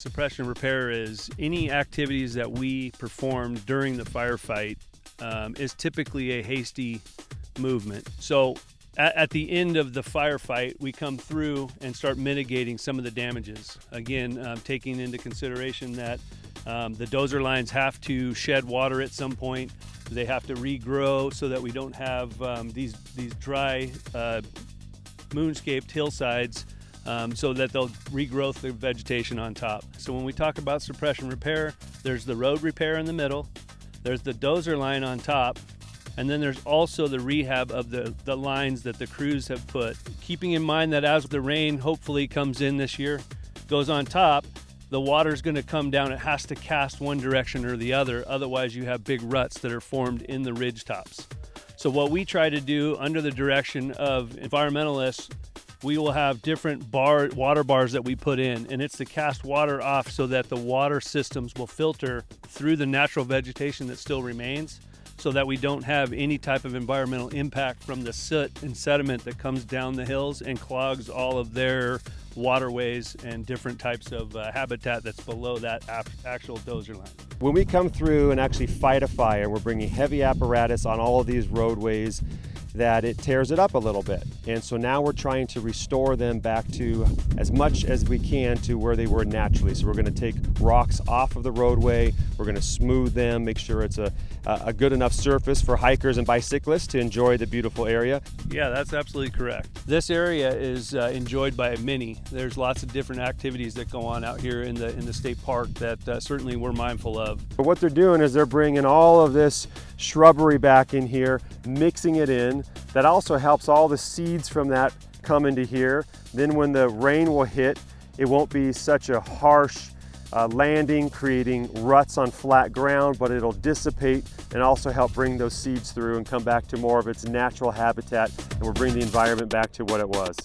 Suppression repair is any activities that we perform during the firefight um, is typically a hasty movement. So at, at, the end of the firefight, we come through and start mitigating some of the damages. Again, um, taking into consideration that um, the dozer lines have to shed water at some point. They have to regrow so that we don't have um, these these dry uh, moonscaped hillsides um, so that they'll regrowth the vegetation on top. So when we talk about suppression repair, there's the road repair in the middle, there's the dozer line on top, and then there's also the rehab of the, the lines that the crews have put. Keeping in mind that as the rain hopefully comes in this year, goes on top, the water's gonna come down. It has to cast one direction or the other. Otherwise you have big ruts that are formed in the ridge tops. So what we try to do under the direction of environmentalists we will have different bar water bars that we put in and it's to cast water off so that the water systems will filter through the natural vegetation that still remains so that we don't have any type of environmental impact from the soot and sediment that comes down the hills and clogs all of their waterways and different types of uh, habitat that's below that actual dozer line. When we come through and actually fight a fire, we're bringing heavy apparatus on all of these roadways that it tears it up a little bit. And so now we're trying to restore them back to as much as we can to where they were naturally. So we're gonna take rocks off of the roadway, we're gonna smooth them, make sure it's a, a good enough surface for hikers and bicyclists to enjoy the beautiful area. Yeah, that's absolutely correct. This area is uh, enjoyed by many. There's lots of different activities that go on out here in the, in the state park that uh, certainly we're mindful of. But what they're doing is they're bringing all of this shrubbery back in here, mixing it in. That also helps all the seeds from that come into here. Then when the rain will hit, it won't be such a harsh uh, landing, creating ruts on flat ground, but it'll dissipate and also help bring those seeds through and come back to more of its natural habitat and we'll bring the environment back to what it was.